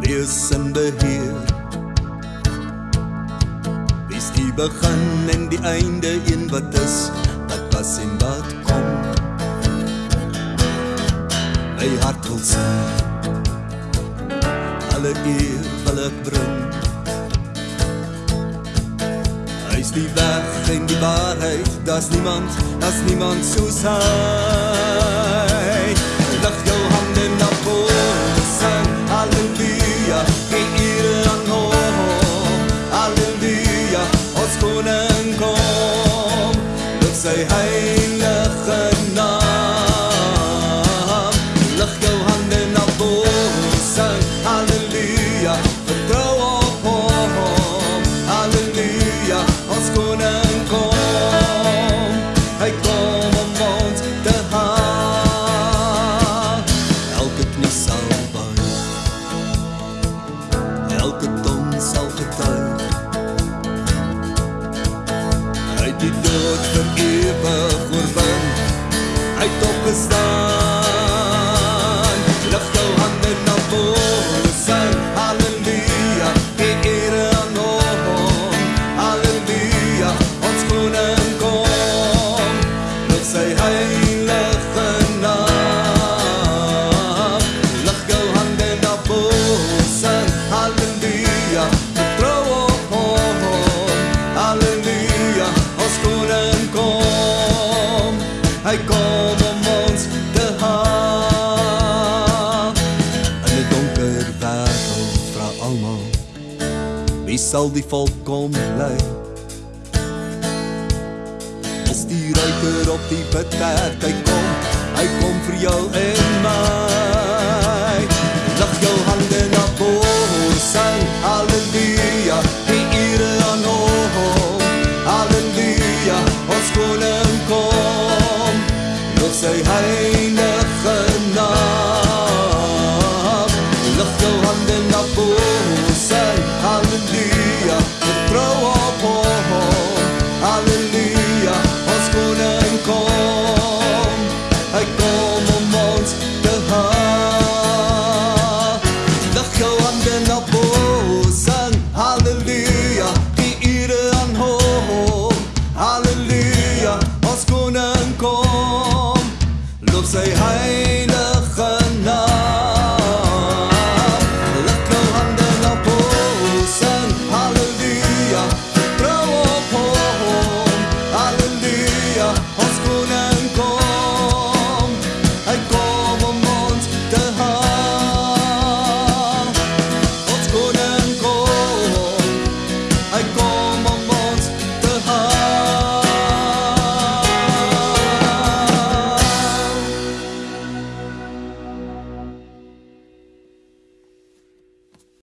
Wie is in beheer? Wie is die begin en die einde, een wat is, wat was en wat kom? My hart wil sing, alle eer wil ek bring. Hy die weg en die waarheid, daar's niemand, daar's niemand soos hy. Koning kom, lig sy heilige naam. Hy kom om ons te haal. In 'n donker wêreld vra almal, wie sal die volk kom lei? Is die ruiter op die bedperk, hy kom, hy kom vir jou sy heilige naam. Lig jou hande na bo, sê halleluja.